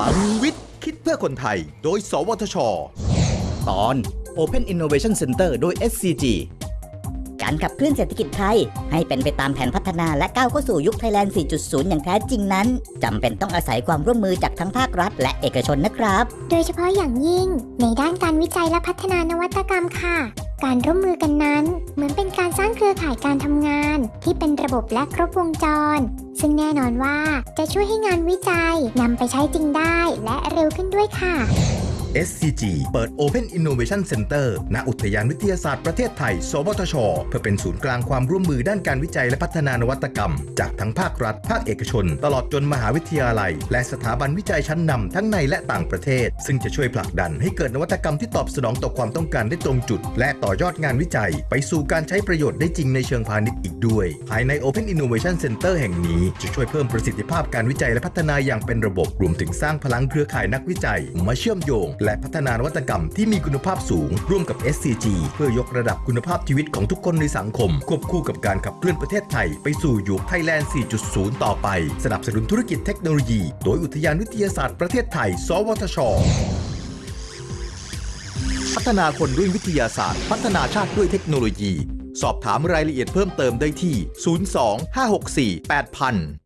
ลังวิทย์ คิดเพื่อคนไทย โดย สวทช ตอน Open Innovation Center โดย SCG การขับเคลื่อนเศรษฐกิจไทย ให้เป็นไปตามแผนพัฒนาและก้าวเข้าสู่ยุคไทยแลนด์ 4.0 อย่างแท้จริงนั้น จำเป็นต้องอาศัยความร่วมมือจากทั้งภาครัฐ และเอกชนนะครับ โดยเฉพาะอย่างยิ่ง ในด้านการวิจัยและพัฒนานวัตกรรมค่ะ การร่วมมือกันนั้น เหมือนเป็นการสร้างเครือข่ายการทำงาน ที่เป็นระบบและครบวงจร ซึ่งแน่นอนว่าจะช่วยให้งานวิจัยนำไปใช้จริงได้และเร็วขึ้นด้วยค่ะ SCG เปิด Open Innovation Center ณ อุทยานวิทยาศาสตร์ประเทศไทย สวทช เพื่อเป็นศูนย์กลางความร่วมมือด้านการวิจัยและพัฒนานวัตกรรม จากทั้งภาครัฐ ภาคเอกชน ตลอดจนมหาวิทยาลัย และสถาบันวิจัยชั้นนำทั้งในและต่างประเทศ ซึ่งจะช่วยผลักดันให้เกิดนวัตกรรมที่ตอบสนองต่อความต้องการได้ตรงจุด และต่อยอดงานวิจัย ไปสู่การใช้ประโยชน์ได้จริงในเชิงพาณิชย์อีกด้วย ภายใน Open Innovation Center แห่งนี้จะช่วยเพิ่มประสิทธิภาพการวิจัยและพัฒนาอย่างเป็นระบบ รวมถึงสร้างพลังเครือข่ายนักวิจัย มาเชื่อมโยงและพัฒนานวัตกรรมที่มีคุณภาพสูง ร่วมกับ SCG เพื่อยกระดับคุณภาพชีวิตของทุกคนในสังคม ควบคู่กับการขับเคลื่อนประเทศไทย ไปสู่ยุคไทยแลนด์ 4.0 ต่อไป สนับสนุนธุรกิจเทคโนโลยี โดยอุทยานวิทยาศาสตร์ประเทศไทย สวทช พัฒนาคนด้วยวิทยาศาสตร์ พัฒนาชาติด้วยเทคโนโลยี สอบถามรายละเอียดเพิ่มเติมได้ที่ 02 564 8000